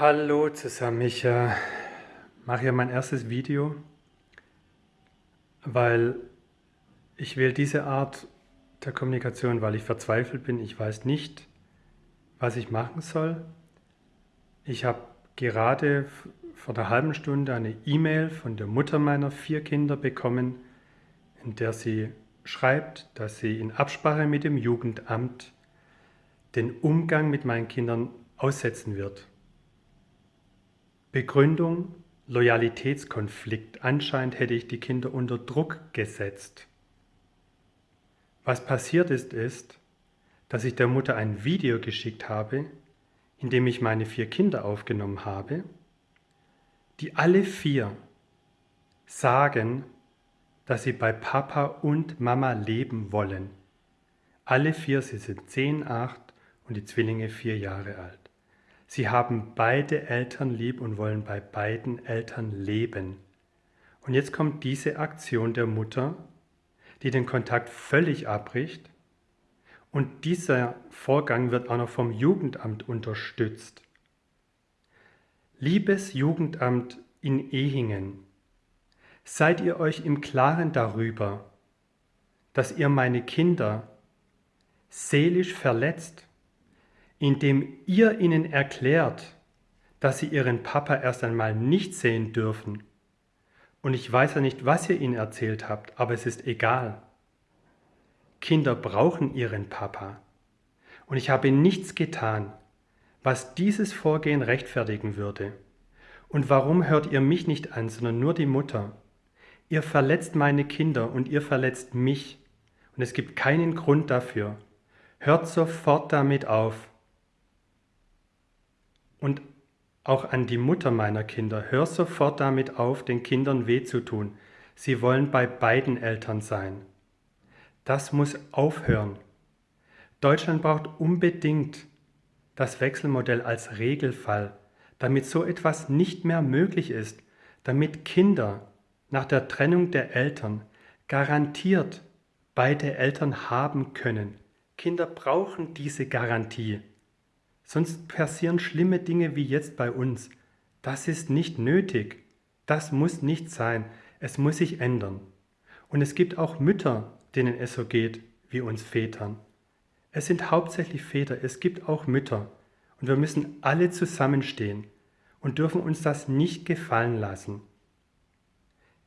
Hallo zusammen, ich äh, mache hier mein erstes Video, weil ich wähle diese Art der Kommunikation, weil ich verzweifelt bin. Ich weiß nicht, was ich machen soll. Ich habe gerade vor einer halben Stunde eine E-Mail von der Mutter meiner vier Kinder bekommen, in der sie schreibt, dass sie in Absprache mit dem Jugendamt den Umgang mit meinen Kindern aussetzen wird. Begründung Loyalitätskonflikt. Anscheinend hätte ich die Kinder unter Druck gesetzt. Was passiert ist, ist, dass ich der Mutter ein Video geschickt habe, in dem ich meine vier Kinder aufgenommen habe, die alle vier sagen, dass sie bei Papa und Mama leben wollen. Alle vier, sie sind 10, 8 und die Zwillinge vier Jahre alt. Sie haben beide Eltern lieb und wollen bei beiden Eltern leben. Und jetzt kommt diese Aktion der Mutter, die den Kontakt völlig abbricht. Und dieser Vorgang wird auch noch vom Jugendamt unterstützt. Liebes Jugendamt in Ehingen, seid ihr euch im Klaren darüber, dass ihr meine Kinder seelisch verletzt indem ihr ihnen erklärt, dass sie ihren Papa erst einmal nicht sehen dürfen. Und ich weiß ja nicht, was ihr ihnen erzählt habt, aber es ist egal. Kinder brauchen ihren Papa. Und ich habe nichts getan, was dieses Vorgehen rechtfertigen würde. Und warum hört ihr mich nicht an, sondern nur die Mutter? Ihr verletzt meine Kinder und ihr verletzt mich. Und es gibt keinen Grund dafür. Hört sofort damit auf. Und auch an die Mutter meiner Kinder, hör sofort damit auf, den Kindern weh zu tun. Sie wollen bei beiden Eltern sein. Das muss aufhören. Deutschland braucht unbedingt das Wechselmodell als Regelfall, damit so etwas nicht mehr möglich ist, damit Kinder nach der Trennung der Eltern garantiert beide Eltern haben können. Kinder brauchen diese Garantie. Sonst passieren schlimme Dinge wie jetzt bei uns. Das ist nicht nötig. Das muss nicht sein. Es muss sich ändern. Und es gibt auch Mütter, denen es so geht wie uns Vätern. Es sind hauptsächlich Väter, es gibt auch Mütter. Und wir müssen alle zusammenstehen und dürfen uns das nicht gefallen lassen.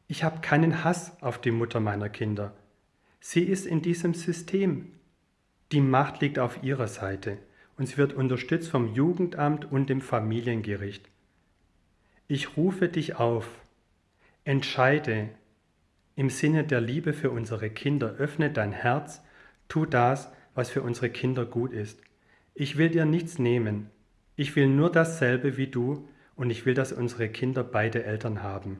Ich habe keinen Hass auf die Mutter meiner Kinder. Sie ist in diesem System. Die Macht liegt auf ihrer Seite und sie wird unterstützt vom Jugendamt und dem Familiengericht. Ich rufe dich auf, entscheide im Sinne der Liebe für unsere Kinder, öffne dein Herz, tu das, was für unsere Kinder gut ist. Ich will dir nichts nehmen, ich will nur dasselbe wie du und ich will, dass unsere Kinder beide Eltern haben.